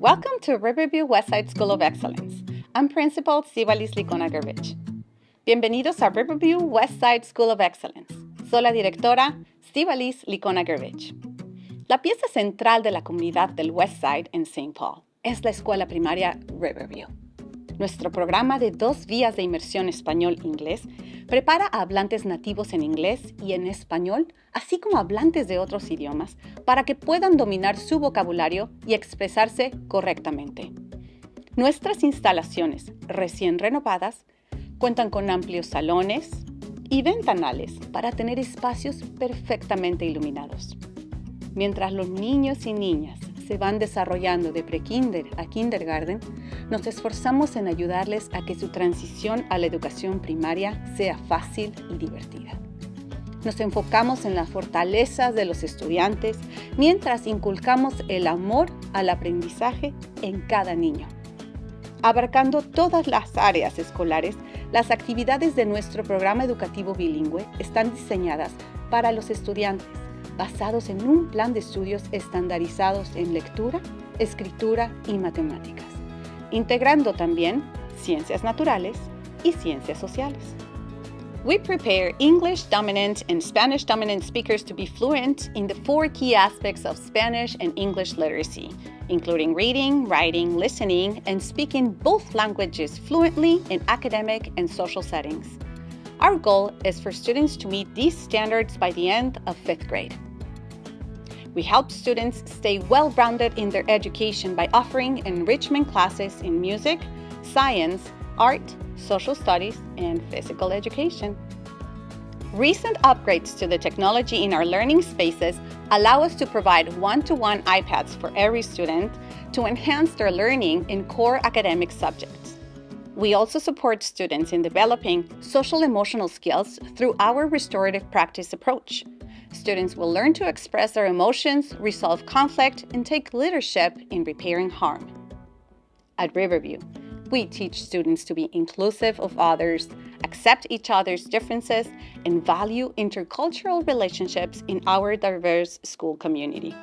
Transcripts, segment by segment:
Welcome to Riverview Westside School of Excellence. I'm Principal Sibalis Licona Gervich. Bienvenidos a Riverview Westside School of Excellence. Soy la directora Sibalis Licona Gervich. La pieza central de la comunidad del Westside en St. Paul es la escuela primaria Riverview. Nuestro programa de dos vías de inmersión español-inglés prepara a hablantes nativos en inglés y en español, así como hablantes de otros idiomas, para que puedan dominar su vocabulario y expresarse correctamente. Nuestras instalaciones, recién renovadas, cuentan con amplios salones y ventanales para tener espacios perfectamente iluminados. Mientras los niños y niñas se van desarrollando de prekinder a kindergarten, nos esforzamos en ayudarles a que su transición a la educación primaria sea fácil y divertida. Nos enfocamos en las fortalezas de los estudiantes mientras inculcamos el amor al aprendizaje en cada niño. Abarcando todas las áreas escolares, las actividades de nuestro programa educativo bilingüe están diseñadas para los estudiantes basados en un plan de estudios estandarizados en lectura, escritura y matemáticas, integrando también ciencias naturales y ciencias sociales. We prepare English dominant and Spanish dominant speakers to be fluent in the four key aspects of Spanish and English literacy, including reading, writing, listening, and speaking both languages fluently in academic and social settings. Our goal is for students to meet these standards by the end of fifth grade. We help students stay well rounded in their education by offering enrichment classes in music, science, art, social studies, and physical education. Recent upgrades to the technology in our learning spaces allow us to provide one to one iPads for every student to enhance their learning in core academic subjects. We also support students in developing social emotional skills through our restorative practice approach. Students will learn to express their emotions, resolve conflict, and take leadership in repairing harm. At Riverview, we teach students to be inclusive of others, accept each other's differences, and value intercultural relationships in our diverse school community.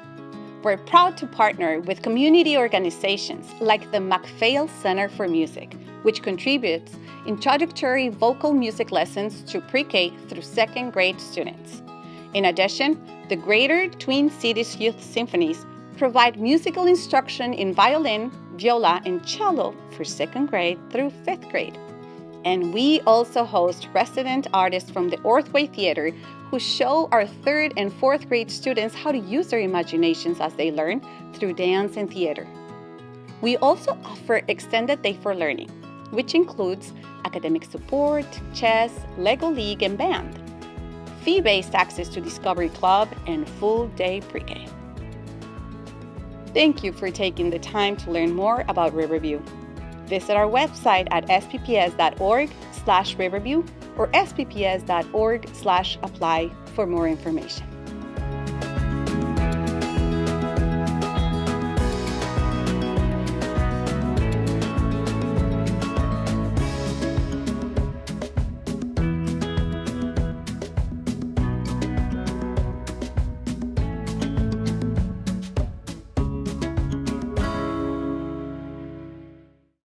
We're proud to partner with community organizations like the MacPhail Center for Music, which contributes introductory vocal music lessons to pre-K through second grade students. In addition, the Greater Twin Cities Youth Symphonies provide musical instruction in violin, viola, and cello for second grade through fifth grade. And we also host resident artists from the Ordway Theater who show our third and fourth grade students how to use their imaginations as they learn through dance and theater. We also offer extended day for learning, which includes academic support, chess, Lego League, and band fee-based access to Discovery Club, and full-day pre-K. Thank you for taking the time to learn more about Riverview. Visit our website at spps.org slash riverview or spps.org slash apply for more information.